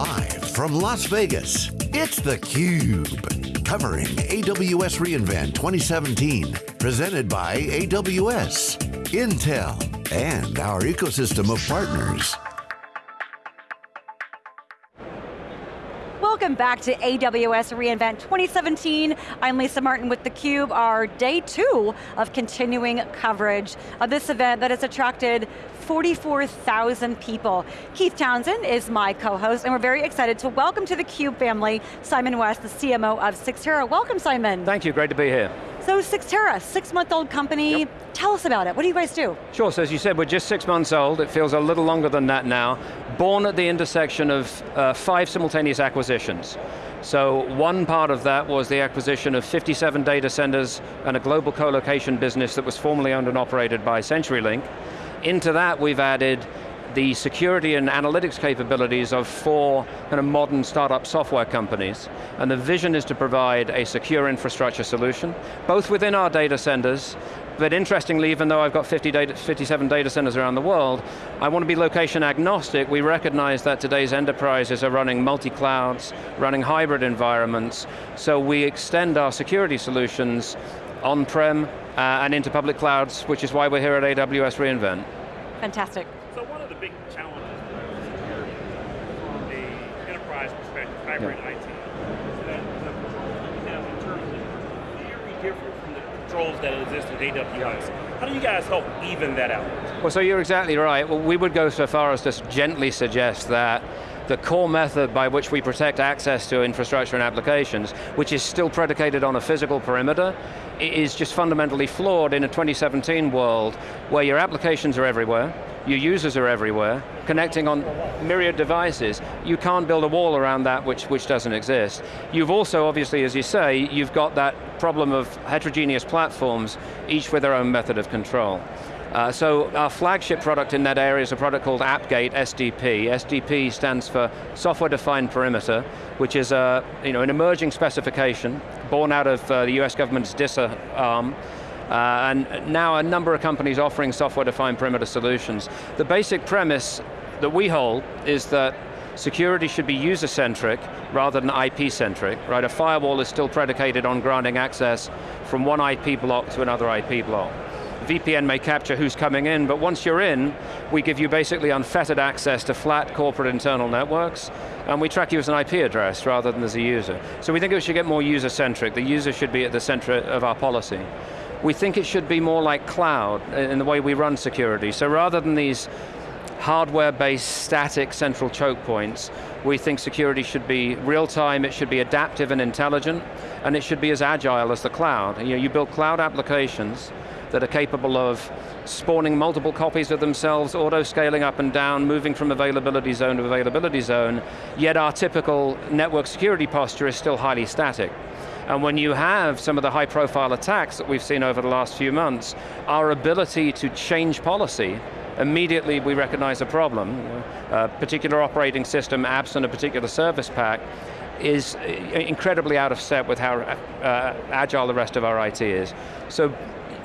Live from Las Vegas, it's theCUBE. Covering AWS reInvent 2017. Presented by AWS, Intel, and our ecosystem of partners. Welcome back to AWS reInvent 2017. I'm Lisa Martin with theCUBE, our day two of continuing coverage of this event that has attracted 44,000 people. Keith Townsend is my co-host, and we're very excited to welcome to the CUBE family, Simon West, the CMO of Cyxtera. Welcome, Simon. Thank you, great to be here. So Cyxtera, six-month-old company. Yep. Tell us about it, what do you guys do? Sure, so as you said, we're just six months old. It feels a little longer than that now. Born at the intersection of uh, five simultaneous acquisitions. So one part of that was the acquisition of 57 data centers and a global co-location business that was formerly owned and operated by CenturyLink. Into that we've added the security and analytics capabilities of four kind of modern startup software companies. And the vision is to provide a secure infrastructure solution, both within our data centers, but interestingly, even though I've got 50 data, 57 data centers around the world, I want to be location agnostic. We recognize that today's enterprises are running multi-clouds, running hybrid environments, so we extend our security solutions on-prem uh, and into public clouds, which is why we're here at AWS reInvent. Fantastic. Hybrid IT. So that very different from the controls that exist in AWS. How do you guys help even that out? Well, so you're exactly right. Well, we would go so far as to gently suggest that the core method by which we protect access to infrastructure and applications, which is still predicated on a physical perimeter, is just fundamentally flawed in a 2017 world where your applications are everywhere, your users are everywhere, connecting on myriad devices. You can't build a wall around that which, which doesn't exist. You've also, obviously, as you say, you've got that problem of heterogeneous platforms, each with their own method of control. Uh, so our flagship product in that area is a product called AppGate SDP. SDP stands for Software Defined Perimeter, which is a, you know, an emerging specification born out of uh, the US government's DISA arm. Uh, and now a number of companies offering software-defined perimeter solutions. The basic premise that we hold is that security should be user-centric rather than IP-centric, right? A firewall is still predicated on granting access from one IP block to another IP block. VPN may capture who's coming in, but once you're in, we give you basically unfettered access to flat corporate internal networks, and we track you as an IP address rather than as a user. So we think it should get more user-centric. The user should be at the center of our policy. We think it should be more like cloud in the way we run security. So rather than these hardware-based static central choke points, we think security should be real-time, it should be adaptive and intelligent, and it should be as agile as the cloud. You, know, you build cloud applications that are capable of spawning multiple copies of themselves, auto-scaling up and down, moving from availability zone to availability zone, yet our typical network security posture is still highly static. And when you have some of the high profile attacks that we've seen over the last few months, our ability to change policy immediately we recognize a problem. A particular operating system absent a particular service pack is incredibly out of step with how uh, agile the rest of our IT is. So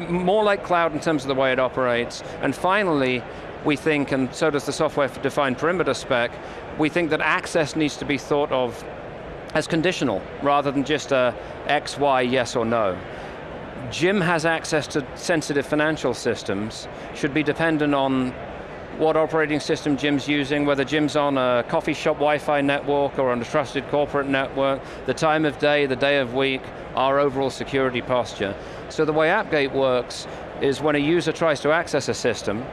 more like cloud in terms of the way it operates. And finally, we think, and so does the software-defined perimeter spec, we think that access needs to be thought of as conditional, rather than just a X, Y, yes or no. Jim has access to sensitive financial systems, should be dependent on what operating system Jim's using, whether Jim's on a coffee shop Wi-Fi network or on a trusted corporate network, the time of day, the day of week, our overall security posture. So the way AppGate works is when a user tries to access a system,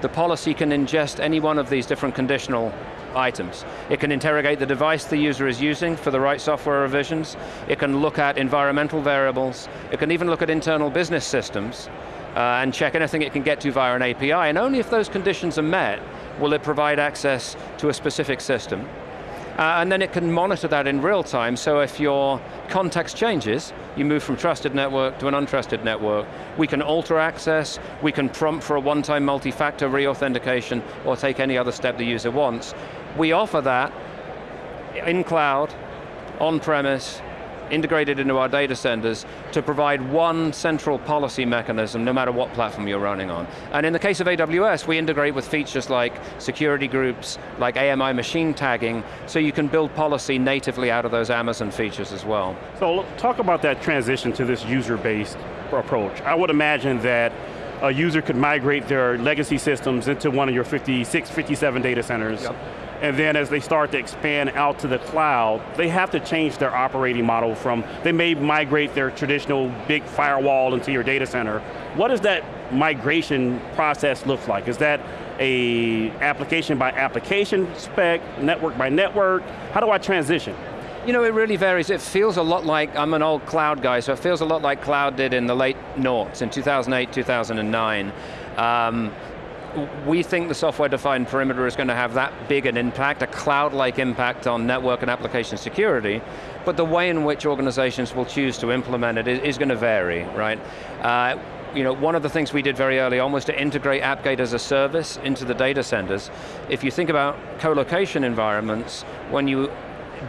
the policy can ingest any one of these different conditional items. It can interrogate the device the user is using for the right software revisions. It can look at environmental variables. It can even look at internal business systems uh, and check anything it can get to via an API, and only if those conditions are met will it provide access to a specific system. Uh, and then it can monitor that in real time, so if your context changes, you move from trusted network to an untrusted network. We can alter access, we can prompt for a one-time multi-factor re-authentication, or take any other step the user wants. We offer that in cloud, on-premise, integrated into our data centers to provide one central policy mechanism no matter what platform you're running on. And in the case of AWS, we integrate with features like security groups, like AMI machine tagging, so you can build policy natively out of those Amazon features as well. So talk about that transition to this user-based approach. I would imagine that a user could migrate their legacy systems into one of your 56, 57 data centers. Yep. And then as they start to expand out to the cloud, they have to change their operating model from, they may migrate their traditional big firewall into your data center. What does that migration process look like? Is that a application by application spec, network by network? How do I transition? You know, it really varies. It feels a lot like, I'm an old cloud guy, so it feels a lot like cloud did in the late noughts, in 2008, 2009. Um, we think the software-defined perimeter is going to have that big an impact, a cloud-like impact on network and application security, but the way in which organizations will choose to implement it is, going to vary, right? Uh, you know, one of the things we did very early on was to integrate AppGate as a service into the data centers. If you think about co-location environments, when you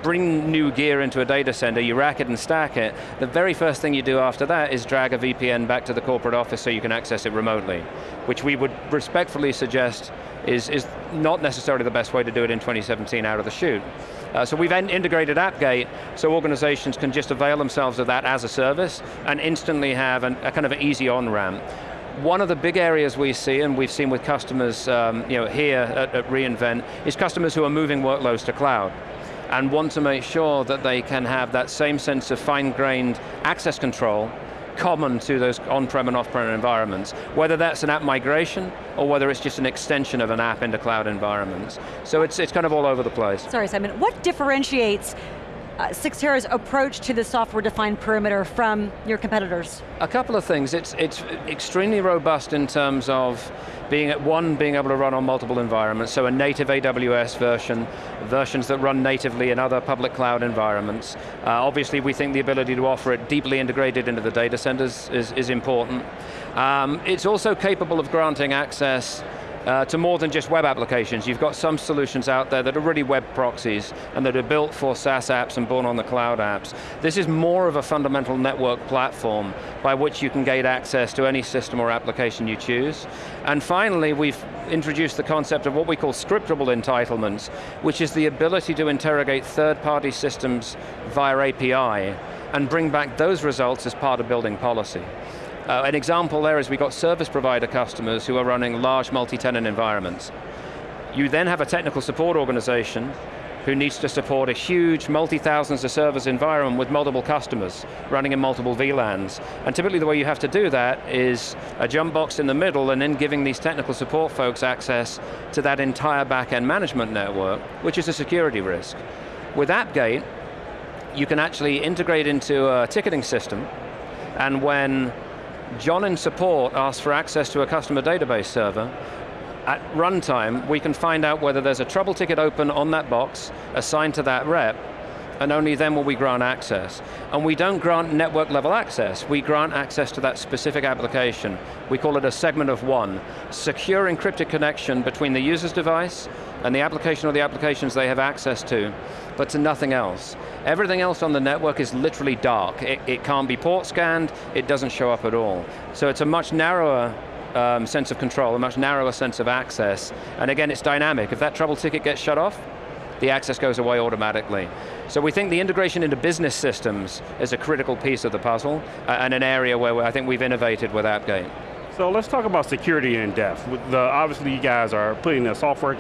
bring new gear into a data center, you rack it and stack it, the very first thing you do after that is drag a VPN back to the corporate office so you can access it remotely, which we would respectfully suggest is, is not necessarily the best way to do it in 2017 out of the chute. Uh, so we've integrated AppGate so organizations can just avail themselves of that as a service and instantly have an, a kind of an easy on-ramp. One of the big areas we see, and we've seen with customers um, you know, here at, at reInvent, is customers who are moving workloads to cloud and want to make sure that they can have that same sense of fine-grained access control common to those on-prem and off-prem environments, whether that's an app migration or whether it's just an extension of an app into cloud environments. So it's, it's kind of all over the place. Sorry Simon, what differentiates uh, Cyxtera's approach to the software-defined perimeter from your competitors? A couple of things. It's, it's extremely robust in terms of being at one, being able to run on multiple environments, so a native AWS version, versions that run natively in other public cloud environments. Uh, obviously we think the ability to offer it deeply integrated into the data centers is, is important. Um, it's also capable of granting access uh, to more than just web applications. You've got some solutions out there that are really web proxies and that are built for SaaS apps and born on the cloud apps. This is more of a fundamental network platform by which you can gain access to any system or application you choose. And finally, we've introduced the concept of what we call scriptable entitlements, which is the ability to interrogate third-party systems via API and bring back those results as part of building policy. Uh, an example there is we've got service provider customers who are running large multi-tenant environments. You then have a technical support organization who needs to support a huge multi-thousands of servers environment with multiple customers running in multiple VLANs. And typically the way you have to do that is a jump box in the middle and then giving these technical support folks access to that entire back-end management network, which is a security risk. With AppGate, you can actually integrate into a ticketing system, and when John in support asks for access to a customer database server. At runtime, we can find out whether there's a trouble ticket open on that box assigned to that rep, and only then will we grant access. And we don't grant network level access, we grant access to that specific application. We call it a segment of one. Secure encrypted connection between the user's device and the application or the applications they have access to, but to nothing else. Everything else on the network is literally dark. It, it can't be port scanned, it doesn't show up at all. So it's a much narrower um, sense of control, a much narrower sense of access. And again, it's dynamic. If that trouble ticket gets shut off, the access goes away automatically. So we think the integration into business systems is a critical piece of the puzzle, uh, and an area where I think we've innovated with AppGate. So let's talk about security in depth. The, obviously you guys are putting the software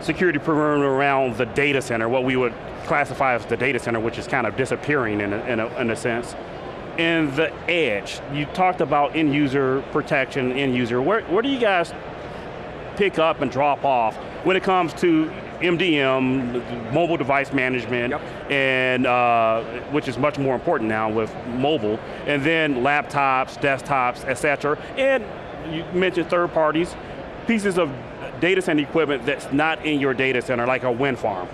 security perimeter around the data center, what we would classify as the data center, which is kind of disappearing in a, in a, in a sense. And the edge, you talked about end user protection, end user. Where, where do you guys pick up and drop off when it comes to MDM, mobile device management, yep. and uh, which is much more important now with mobile, and then laptops, desktops, et cetera, and you mentioned third parties, pieces of data center equipment that's not in your data center, like a wind farm.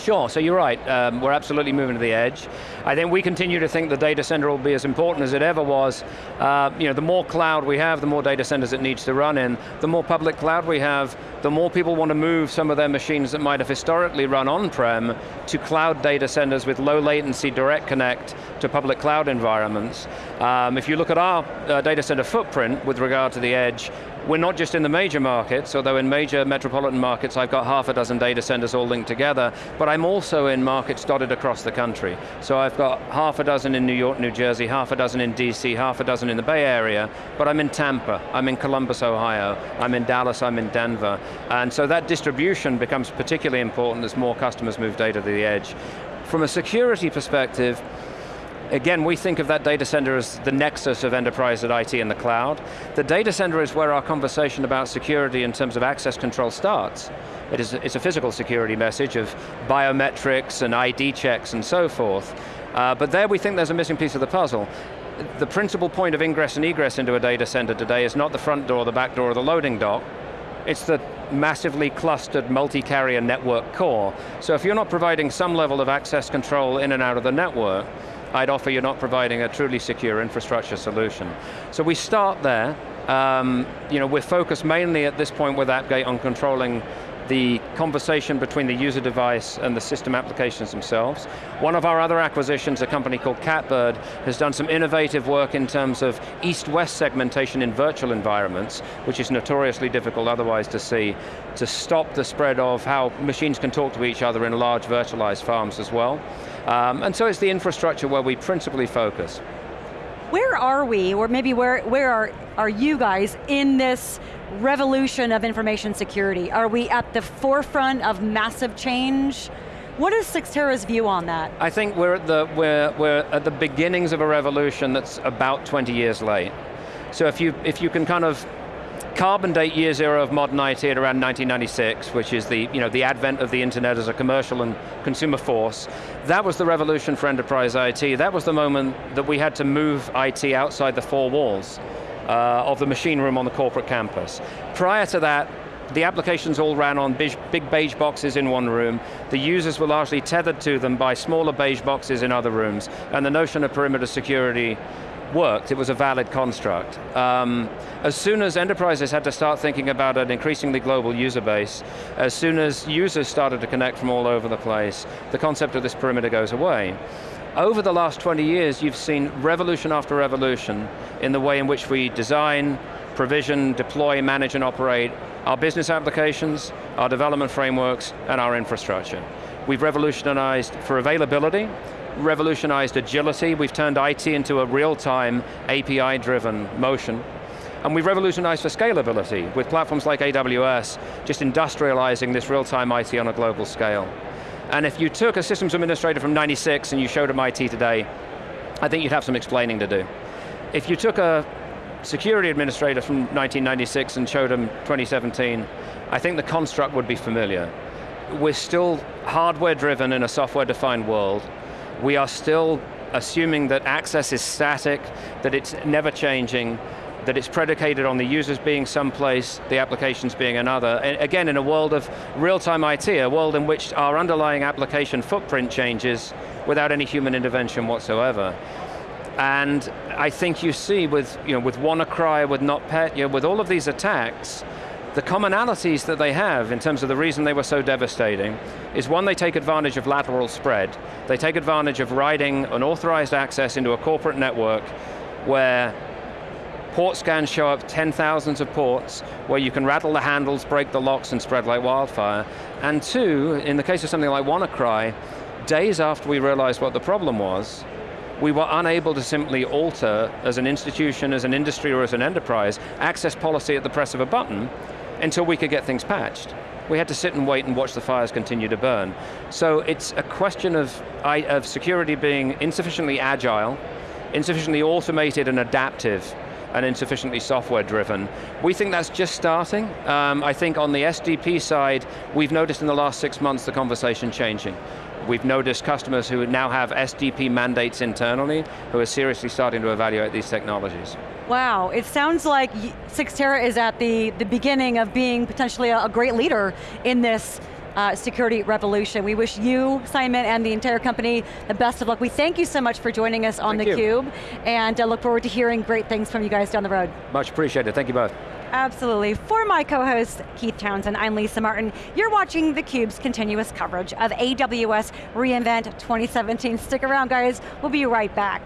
Sure, so you're right. Um, we're absolutely moving to the edge. I think we continue to think the data center will be as important as it ever was. Uh, you know, the more cloud we have, the more data centers it needs to run in. The more public cloud we have, the more people want to move some of their machines that might have historically run on-prem to cloud data centers with low latency direct connect to public cloud environments. Um, if you look at our uh, data center footprint with regard to the edge, we're not just in the major markets, although in major metropolitan markets I've got half a dozen data centers all linked together, but I'm also in markets dotted across the country. So I've got half a dozen in New York, New Jersey, half a dozen in DC, half a dozen in the Bay Area, but I'm in Tampa, I'm in Columbus, Ohio, I'm in Dallas, I'm in Denver. And so that distribution becomes particularly important as more customers move data to the edge. From a security perspective, Again, we think of that data center as the nexus of enterprise at IT in the cloud. The data center is where our conversation about security in terms of access control starts. It is, it's a physical security message of biometrics and ID checks and so forth. Uh, but there we think there's a missing piece of the puzzle. The principal point of ingress and egress into a data center today is not the front door, the back door, or the loading dock. It's the massively clustered multi-carrier network core. So if you're not providing some level of access control in and out of the network, I'd offer you're not providing a truly secure infrastructure solution. So we start there. Um, you know, we're focused mainly at this point with AppGate on controlling the conversation between the user device and the system applications themselves. One of our other acquisitions, a company called Catbird, has done some innovative work in terms of east-west segmentation in virtual environments, which is notoriously difficult otherwise to see, to stop the spread of how machines can talk to each other in large virtualized farms as well. Um, and so it's the infrastructure where we principally focus. Where are we, or maybe where, where are, are you guys in this revolution of information security? Are we at the forefront of massive change? What is Cyxtera's view on that? I think we're at the, we're, we're at the beginnings of a revolution that's about 20 years late. So if you, if you can kind of carbon date year zero of modern IT at around 1996, which is the, you know, the advent of the internet as a commercial and consumer force. That was the revolution for enterprise IT. That was the moment that we had to move IT outside the four walls uh, of the machine room on the corporate campus. Prior to that, the applications all ran on big, big, beige boxes in one room. The users were largely tethered to them by smaller beige boxes in other rooms. And the notion of perimeter security worked, it was a valid construct. Um, as soon as enterprises had to start thinking about an increasingly global user base, as soon as users started to connect from all over the place, the concept of this perimeter goes away. Over the last 20 years, you've seen revolution after revolution in the way in which we design, provision, deploy, manage, and operate our business applications, our development frameworks, and our infrastructure. We've revolutionized for availability, revolutionized agility, we've turned IT into a real-time, API-driven motion, and we've revolutionized for scalability with platforms like AWS, just industrializing this real-time IT on a global scale. And if you took a systems administrator from 96 and you showed him IT today, I think you'd have some explaining to do. If you took a security administrator from 1996 and showed him 2017, I think the construct would be familiar. We're still hardware driven in a software defined world, we are still assuming that access is static, that it's never changing, that it's predicated on the users being someplace, the applications being another. And again, in a world of real-time IT, a world in which our underlying application footprint changes without any human intervention whatsoever. And I think you see with, you know, with WannaCry, with NotPet, you with all of these attacks, the commonalities that they have in terms of the reason they were so devastating is one, they take advantage of lateral spread. They take advantage of riding unauthorized access into a corporate network where port scans show up 10 thousands of ports where you can rattle the handles, break the locks and spread like wildfire. And two, in the case of something like WannaCry, days after we realized what the problem was, we were unable to simply alter, as an institution, as an industry, or as an enterprise, access policy at the press of a button, until we could get things patched. We had to sit and wait and watch the fires continue to burn. So it's a question of, of security being insufficiently agile, insufficiently automated and adaptive, and insufficiently software driven. We think that's just starting. Um, I think on the SDP side, we've noticed in the last six months the conversation changing. We've noticed customers who now have SDP mandates internally who are seriously starting to evaluate these technologies. Wow, it sounds like Cyxtera is at the, the beginning of being potentially a, a great leader in this uh, security revolution. We wish you, Simon, and the entire company the best of luck. We thank you so much for joining us on Thank you. theCUBE, and uh, look forward to hearing great things from you guys down the road. Much appreciated, thank you both. Absolutely. For my co-host, Keith Townsend, I'm Lisa Martin. You're watching theCUBE's continuous coverage of AWS reInvent 2017. Stick around guys, we'll be right back.